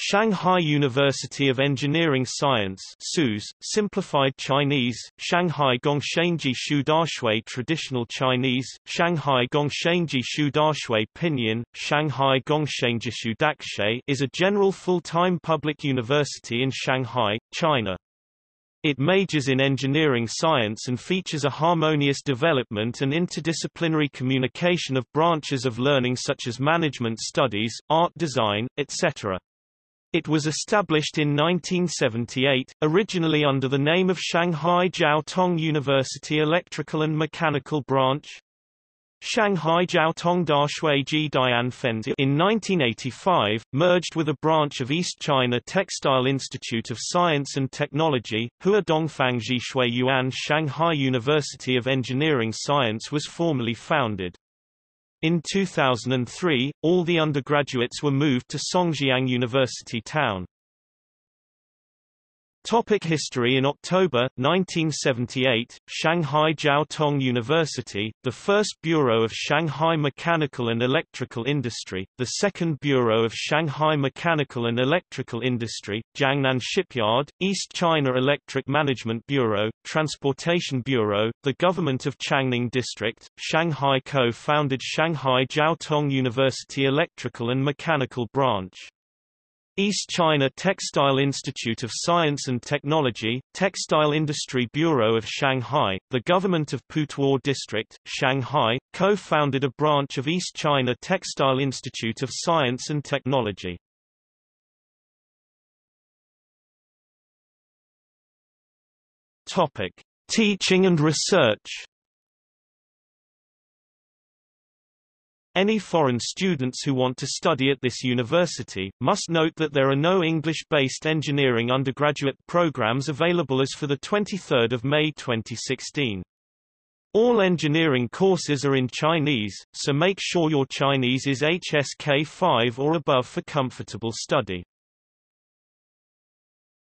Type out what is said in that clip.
Shanghai University of Engineering Science SUS, simplified Chinese, Shanghai Gongshenji Shudaxue Traditional Chinese, Shanghai Gongshenji Shudaxue Pinyin, Shanghai Gongshenji Shudaxue is a general full-time public university in Shanghai, China. It majors in engineering science and features a harmonious development and interdisciplinary communication of branches of learning such as management studies, art design, etc. It was established in 1978, originally under the name of Shanghai Jiao Tong University Electrical and Mechanical Branch, Shanghai Jiaotong Dashui Ji Dian Fenzi in 1985, merged with a branch of East China Textile Institute of Science and Technology, Hua Dongfangji Shui Yuan Shanghai University of Engineering Science was formally founded. In 2003, all the undergraduates were moved to Songjiang University Town. Topic history In October, 1978, Shanghai Jiao Tong University, the first Bureau of Shanghai Mechanical and Electrical Industry, the second Bureau of Shanghai Mechanical and Electrical Industry, Jiangnan Shipyard, East China Electric Management Bureau, Transportation Bureau, the Government of Changning District, Shanghai co-founded Shanghai Jiao Tong University Electrical and Mechanical Branch. East China Textile Institute of Science and Technology, Textile Industry Bureau of Shanghai, the government of Putuo District, Shanghai, co-founded a branch of East China Textile Institute of Science and Technology. Topic: Teaching and research. Any foreign students who want to study at this university, must note that there are no English-based engineering undergraduate programs available as for 23 May 2016. All engineering courses are in Chinese, so make sure your Chinese is HSK 5 or above for comfortable study.